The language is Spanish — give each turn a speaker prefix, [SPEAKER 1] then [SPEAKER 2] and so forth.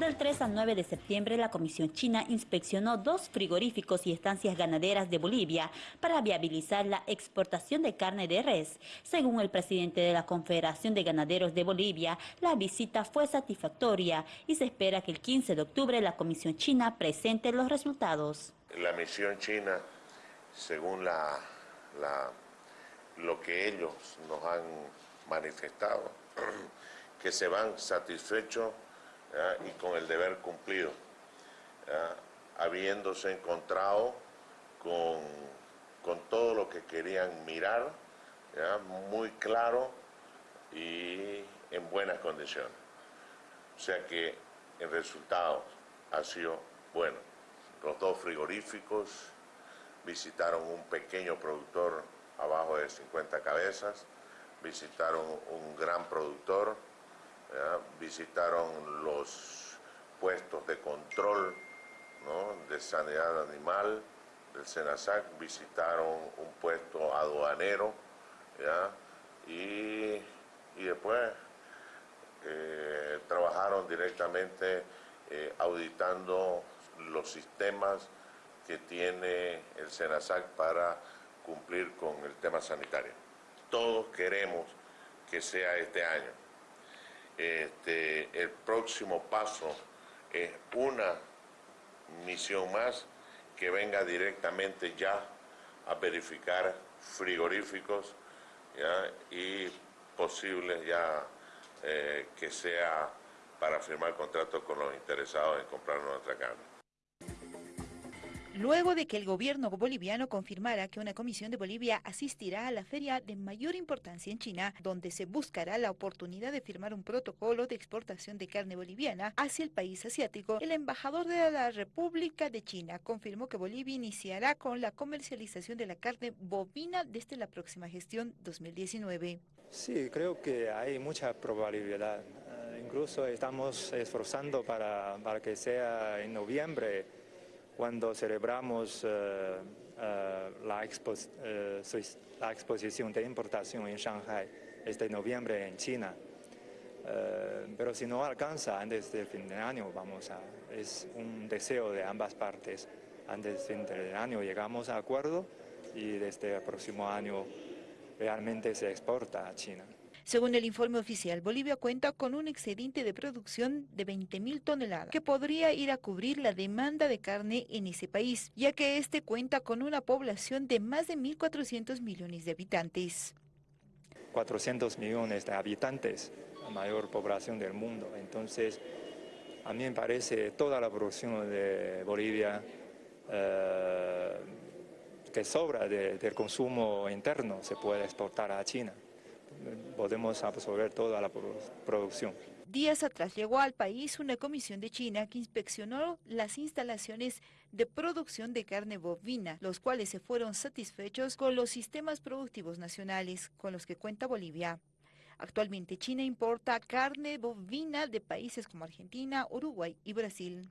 [SPEAKER 1] Del 3 al 9 de septiembre, la Comisión China inspeccionó dos frigoríficos y estancias ganaderas de Bolivia para viabilizar la exportación de carne de res. Según el presidente de la Confederación de Ganaderos de Bolivia, la visita fue satisfactoria y se espera que el 15 de octubre la Comisión China presente los resultados.
[SPEAKER 2] La misión china, según lo que ellos nos han manifestado, que se van satisfechos y con el deber cumplido, habiéndose encontrado con, todo lo que querían mirar, muy claro y en buenas condiciones. O sea que el resultado ha sido bueno. Los dos frigoríficos visitaron un pequeño productor abajo de 50 cabezas, visitaron un gran productor, visitaron los puestos de control de sanidad animal del SENASAC, visitaron un puesto aduanero Y, después eh, trabajaron directamente eh, auditando los sistemas que tiene el SENASAC para cumplir con el tema sanitario. Todos queremos que sea este año. Este, el próximo paso es una misión más que venga directamente ya a verificar frigoríficos y posibles ya eh, que sea para firmar contratos con los interesados en comprar nuestra carne
[SPEAKER 1] luego de que el gobierno boliviano confirmara que una comisión de Bolivia asistirá a la feria de mayor importancia en China, donde se buscará la oportunidad de firmar un protocolo de exportación de carne boliviana hacia el país asiático, el embajador de la República de China confirmó que Bolivia iniciará con la comercialización de la carne bovina desde la próxima gestión 2019.
[SPEAKER 3] Sí, creo que hay mucha probabilidad. Eh, incluso estamos esforzando para, para que sea en noviembre cuando celebramos eh, eh, la, eh, la, exposición de importación en Shanghai este noviembre en China. pero si no alcanza antes del fin de año, vamos a, es un deseo de ambas partes. Antes del fin de año llegamos a acuerdo y desde el próximo año realmente se exporta a China.
[SPEAKER 1] Según el informe oficial, Bolivia cuenta con un excedente de producción de 20.000 toneladas, que podría ir a cubrir la demanda de carne en ese país, ya que este cuenta con una población de más de 1.400 millones de habitantes.
[SPEAKER 3] 400 millones de habitantes, la mayor población del mundo. Entonces, a mí me parece toda la producción de Bolivia eh, que sobra del consumo interno se puede exportar a China podemos absorber toda la producción.
[SPEAKER 1] Días atrás llegó al país una comisión de China que inspeccionó las instalaciones de producción de carne bovina, los cuales se fueron satisfechos con los sistemas productivos nacionales con los que cuenta Bolivia. Actualmente China importa carne bovina de países como Argentina, Uruguay y Brasil.